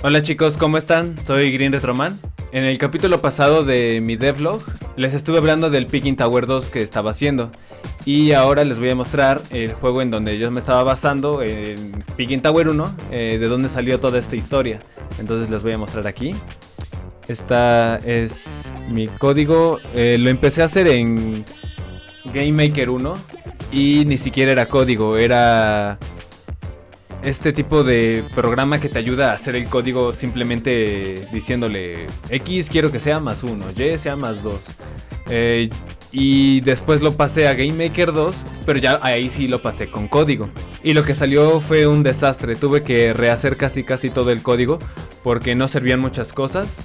Hola chicos, ¿cómo están? Soy Green Retroman. En el capítulo pasado de mi devlog les estuve hablando del Picking Tower 2 que estaba haciendo y ahora les voy a mostrar el juego en donde yo me estaba basando en Picking Tower 1, eh, de dónde salió toda esta historia. Entonces les voy a mostrar aquí. Esta es mi código, eh, lo empecé a hacer en Game Maker 1 y ni siquiera era código, era este tipo de programa que te ayuda a hacer el código simplemente diciéndole X quiero que sea más 1, Y sea más 2. Eh, y después lo pasé a Game Maker 2, pero ya ahí sí lo pasé con código. Y lo que salió fue un desastre, tuve que rehacer casi casi todo el código porque no servían muchas cosas.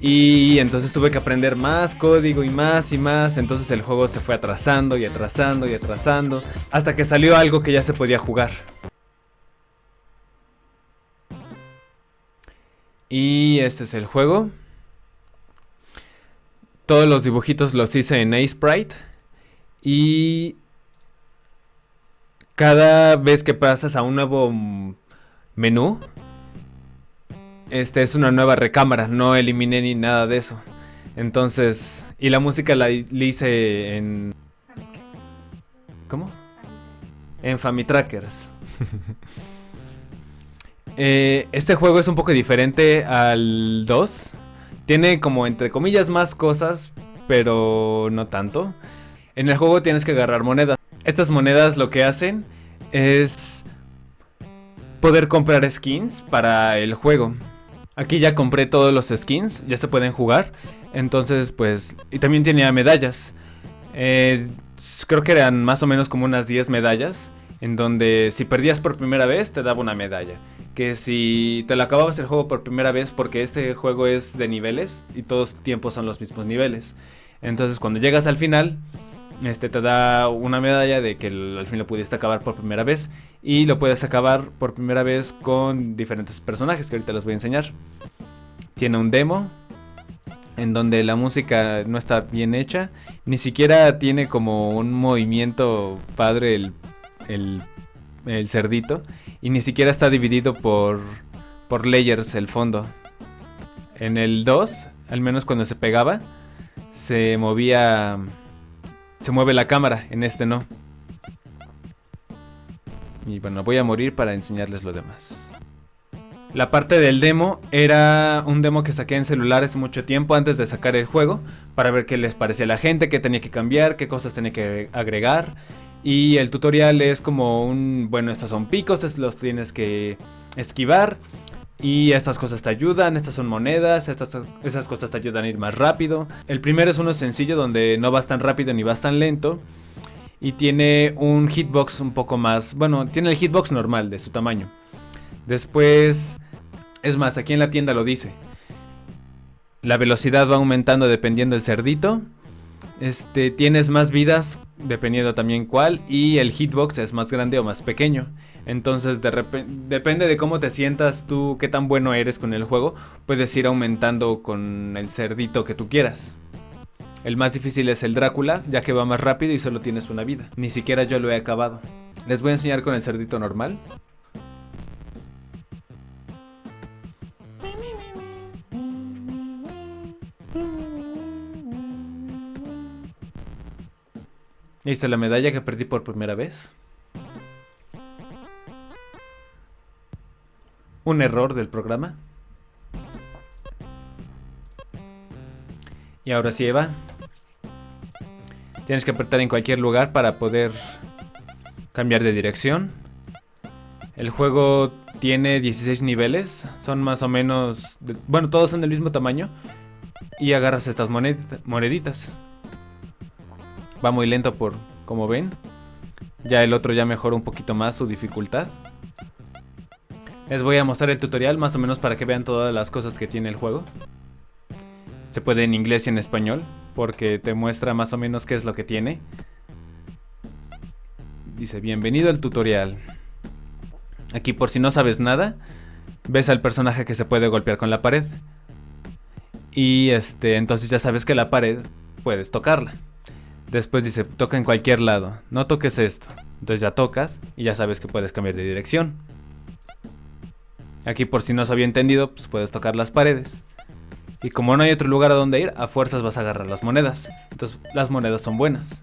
Y entonces tuve que aprender más código y más y más. Entonces el juego se fue atrasando y atrasando y atrasando. Hasta que salió algo que ya se podía jugar. Y este es el juego. Todos los dibujitos los hice en A-Sprite. Y cada vez que pasas a un nuevo menú, este es una nueva recámara. No eliminé ni nada de eso. Entonces, y la música la hice en... ¿Cómo? En Famitrackers. Eh, este juego es un poco diferente al 2. Tiene como entre comillas más cosas, pero no tanto. En el juego tienes que agarrar monedas. Estas monedas lo que hacen es poder comprar skins para el juego. Aquí ya compré todos los skins, ya se pueden jugar. Entonces, pues... Y también tenía medallas. Eh, creo que eran más o menos como unas 10 medallas. En donde si perdías por primera vez te daba una medalla que si te lo acababas el juego por primera vez, porque este juego es de niveles y todos los tiempos son los mismos niveles. Entonces cuando llegas al final, este te da una medalla de que al fin lo pudiste acabar por primera vez. Y lo puedes acabar por primera vez con diferentes personajes que ahorita les voy a enseñar. Tiene un demo en donde la música no está bien hecha. Ni siquiera tiene como un movimiento padre el, el, el cerdito. Y ni siquiera está dividido por, por layers el fondo. En el 2, al menos cuando se pegaba, se movía... Se mueve la cámara, en este no. Y bueno, voy a morir para enseñarles lo demás. La parte del demo era un demo que saqué en celulares mucho tiempo antes de sacar el juego para ver qué les parecía a la gente, qué tenía que cambiar, qué cosas tenía que agregar y el tutorial es como un, bueno, estos son picos, estos los tienes que esquivar. Y estas cosas te ayudan, estas son monedas, estas, esas cosas te ayudan a ir más rápido. El primero es uno sencillo donde no vas tan rápido ni vas tan lento. Y tiene un hitbox un poco más, bueno, tiene el hitbox normal de su tamaño. Después, es más, aquí en la tienda lo dice. La velocidad va aumentando dependiendo del cerdito. Este, tienes más vidas, dependiendo también cuál, y el hitbox es más grande o más pequeño. Entonces, depende de cómo te sientas tú, qué tan bueno eres con el juego, puedes ir aumentando con el cerdito que tú quieras. El más difícil es el Drácula, ya que va más rápido y solo tienes una vida. Ni siquiera yo lo he acabado. Les voy a enseñar con el cerdito normal. Ahí está la medalla que perdí por primera vez. Un error del programa. Y ahora sí, Eva. Tienes que apretar en cualquier lugar para poder cambiar de dirección. El juego tiene 16 niveles. Son más o menos... bueno, todos son del mismo tamaño. Y agarras estas moneditas. Va muy lento por como ven. Ya el otro ya mejoró un poquito más su dificultad. Les voy a mostrar el tutorial más o menos para que vean todas las cosas que tiene el juego. Se puede en inglés y en español porque te muestra más o menos qué es lo que tiene. Dice, bienvenido al tutorial. Aquí por si no sabes nada, ves al personaje que se puede golpear con la pared. Y este, entonces ya sabes que la pared puedes tocarla. Después dice, toca en cualquier lado. No toques esto. Entonces ya tocas y ya sabes que puedes cambiar de dirección. Aquí por si no se había entendido, pues puedes tocar las paredes. Y como no hay otro lugar a donde ir, a fuerzas vas a agarrar las monedas. Entonces las monedas son buenas.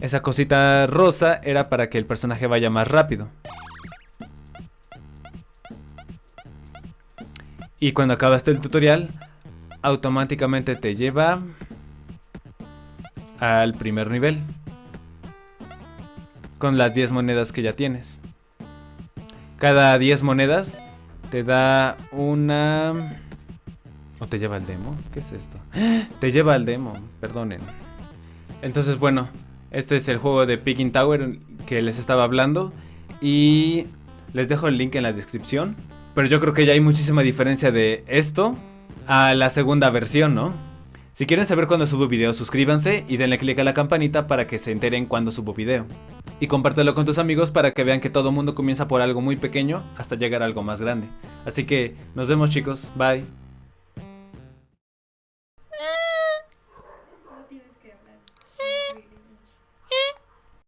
Esa cosita rosa era para que el personaje vaya más rápido. Y cuando acabaste el tutorial, automáticamente te lleva al primer nivel. Con las 10 monedas que ya tienes. Cada 10 monedas te da una... ¿O te lleva al demo? ¿Qué es esto? Te lleva al demo, perdonen. Entonces, bueno, este es el juego de Picking Tower que les estaba hablando. Y les dejo el link en la descripción. Pero yo creo que ya hay muchísima diferencia de esto a la segunda versión, ¿no? Si quieren saber cuándo subo video, suscríbanse y denle click a la campanita para que se enteren cuando subo video. Y compártelo con tus amigos para que vean que todo mundo comienza por algo muy pequeño hasta llegar a algo más grande. Así que nos vemos chicos, bye.